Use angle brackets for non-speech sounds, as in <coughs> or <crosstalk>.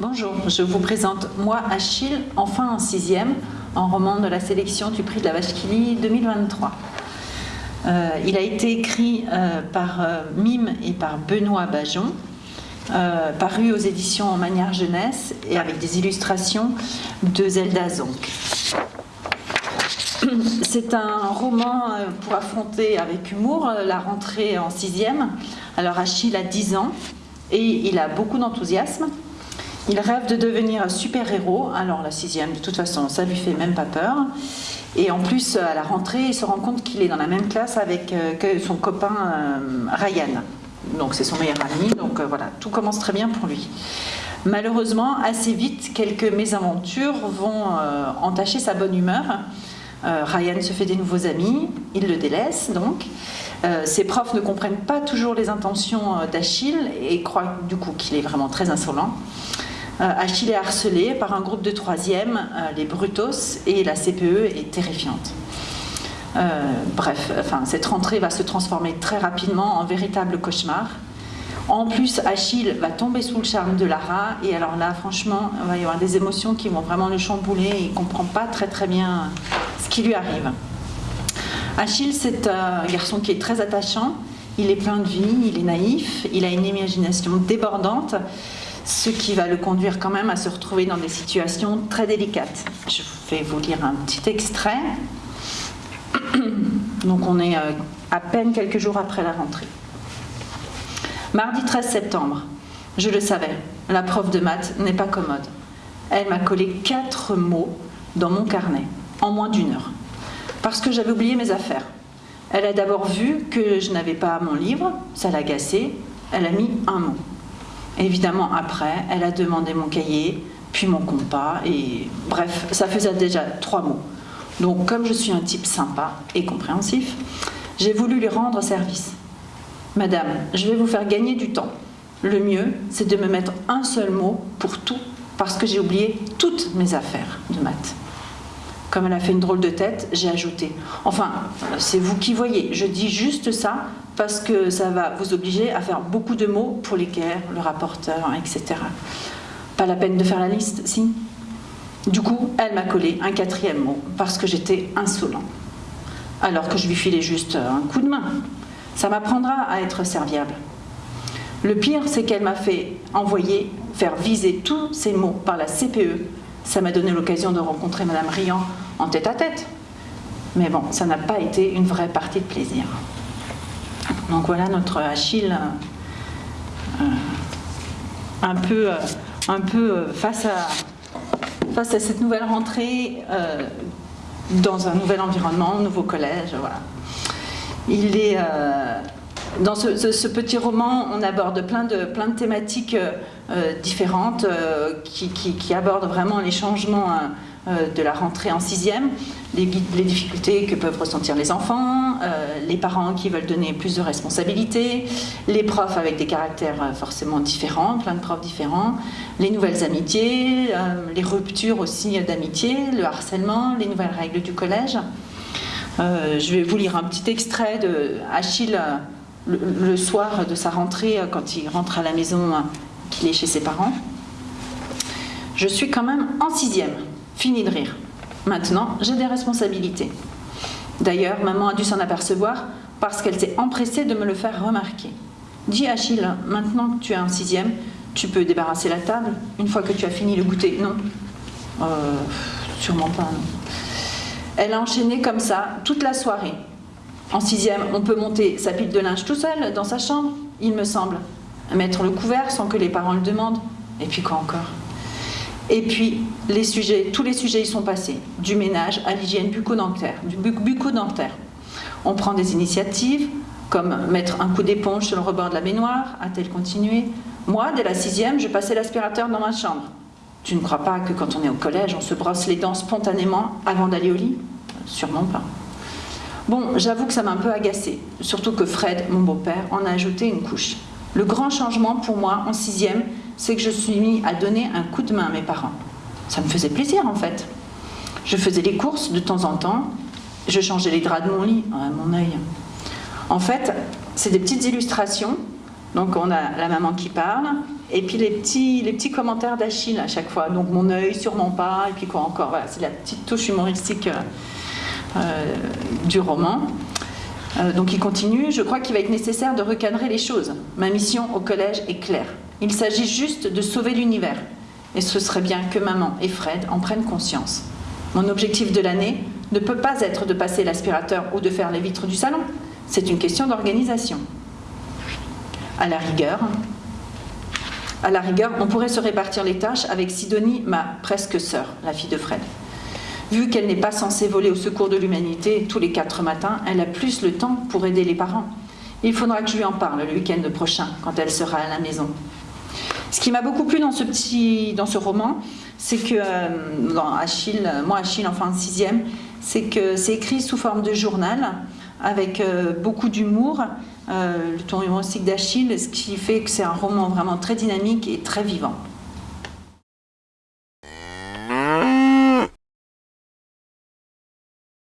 Bonjour, je vous présente Moi Achille, enfin en sixième, en roman de la sélection du prix de la Vache 2023. Euh, il a été écrit euh, par euh, Mime et par Benoît Bajon, paru aux éditions en manière jeunesse et avec des illustrations de Zelda Zonk. <clears throat> C'est un roman pour affronter avec humour la rentrée en sixième. Alors Achille a 10 ans et il a beaucoup d'enthousiasme. Il rêve de devenir super-héros. Alors la sixième, de toute façon, ça lui fait même pas peur. Et en plus, à la rentrée, il se rend compte qu'il est dans la même classe avec euh, son copain euh, Ryan. Donc c'est son meilleur ami. Donc euh, voilà, tout commence très bien pour lui. Malheureusement, assez vite, quelques mésaventures vont entacher sa bonne humeur. Ryan se fait des nouveaux amis, il le délaisse donc. ses profs ne comprennent pas toujours les intentions d'Achille et croient du coup qu'il est vraiment très insolent. Euh, Achille est harcelé par un groupe de troisième, euh, les Brutos, et la CPE est terrifiante. Euh, bref, enfin, cette rentrée va se transformer très rapidement en véritable cauchemar. En plus, Achille va tomber sous le charme de Lara, et alors là, franchement, il va y avoir des émotions qui vont vraiment le chambouler, et il ne comprend pas très très bien ce qui lui arrive. Achille, c'est un garçon qui est très attachant, il est plein de vie, il est naïf, il a une imagination débordante, ce qui va le conduire quand même à se retrouver dans des situations très délicates. Je vais vous lire un petit extrait. <coughs> Donc on est euh, à peine quelques jours après la rentrée. Mardi 13 septembre, je le savais, la prof de maths n'est pas commode. Elle m'a collé quatre mots dans mon carnet, en moins d'une heure, parce que j'avais oublié mes affaires. Elle a d'abord vu que je n'avais pas mon livre, ça l'a agacé, elle a mis un mot. Évidemment, après, elle a demandé mon cahier, puis mon compas, et bref, ça faisait déjà trois mots. Donc, comme je suis un type sympa et compréhensif, j'ai voulu lui rendre service. Madame, je vais vous faire gagner du temps. Le mieux, c'est de me mettre un seul mot pour tout, parce que j'ai oublié toutes mes affaires de maths. Comme elle a fait une drôle de tête, j'ai ajouté. Enfin, c'est vous qui voyez, je dis juste ça parce que ça va vous obliger à faire beaucoup de mots pour l'équerre, le rapporteur, etc. Pas la peine de faire la liste, si? Du coup, elle m'a collé un quatrième mot, parce que j'étais insolent. Alors que je lui filais juste un coup de main. Ça m'apprendra à être serviable. Le pire, c'est qu'elle m'a fait envoyer, faire viser tous ces mots par la CPE. Ça m'a donné l'occasion de rencontrer Madame Riant en tête à tête. Mais bon, ça n'a pas été une vraie partie de plaisir. Donc voilà notre Achille euh, un peu, euh, un peu euh, face, à, face à cette nouvelle rentrée dans un nouvel environnement, un nouveau collège. Voilà. Il est, dans ce, petit roman, on aborde plein de, plein de thématiques différentes qui, qui, abordent vraiment les changements de la rentrée en sixième, les, difficultés que peuvent ressentir les enfants, euh, les parents qui veulent donner plus de responsabilités, les profs avec des caractères euh, forcément différents, plein de profs différents, les nouvelles amitiés, les ruptures aussi d'amitié, le harcèlement, les nouvelles règles du collège. je vais vous lire un petit extrait de Achille le, soir de sa rentrée, quand il rentre à la maison, qu'il est chez ses parents. Je suis quand même en sixième. Fini de rire. Maintenant, j'ai des responsabilités. D'ailleurs, maman a dû s'en apercevoir parce qu'elle s'est empressée de me le faire remarquer. Dis Achille, maintenant que tu es en sixième, tu peux débarrasser la table une fois que tu as fini le goûter Non euh, Sûrement pas, non. Elle a enchaîné comme ça toute la soirée. En sixième, on peut monter sa pile de linge tout seul dans sa chambre, il me semble. Mettre le couvert sans que les parents le demandent. Et puis quoi encore? Et puis, tous les sujets y sont passés, du ménage à l'hygiène bucco-dentaire, du bucco-dentaire. On prend des initiatives, comme mettre un coup d'éponge sur le rebord de la baignoire, a-t-elle continué? Moi, dès la sixième, je passais l'aspirateur dans ma chambre. Tu ne crois pas que quand on est au collège, on se brosse les dents spontanément avant d'aller au lit? Sûrement pas. Bon, j'avoue que ça m'a un peu agacée, surtout que Fred, mon beau-père, en a ajouté une couche. Le grand changement pour moi, en sixième, c'est que je suis mis à donner un coup de main à mes parents. Ça me faisait plaisir en fait. Je faisais les courses de temps en temps, je changeais les draps de mon lit, à mon œil. En fait, c'est des petites illustrations Donc on a la maman qui parle, et puis les petits, les petits commentaires d'Achille à chaque fois. Donc mon œil sur mon pas, et puis quoi encore. Voilà, c'est la petite touche humoristique euh, euh, du roman. Euh, donc il continue, je crois qu'il va être nécessaire de recadrer les choses. Ma mission au collège est claire. Il s'agit juste de sauver l'univers. Et ce serait bien que maman et Fred en prennent conscience. Mon objectif de l'année ne peut pas être de passer l'aspirateur ou de faire les vitres du salon. C'est une question d'organisation. À la rigueur, à la rigueur, on pourrait se répartir les tâches avec Sidonie, ma presque sœur, la fille de Fred. Vu qu'elle n'est pas censée voler au secours de l'humanité tous les quatre matins, elle a plus le temps pour aider les parents. Il faudra que je lui en parle le week-end prochain, quand elle sera à la maison. Ce qui m'a beaucoup plu dans ce, petit, dans ce roman, c'est que, euh, dans Achille, moi Achille, enfin sixième, c'est que c'est écrit sous forme de journal, avec euh, beaucoup d'humour, euh, le ton humoristique d'Achille, ce qui fait que c'est un roman vraiment très dynamique et très vivant.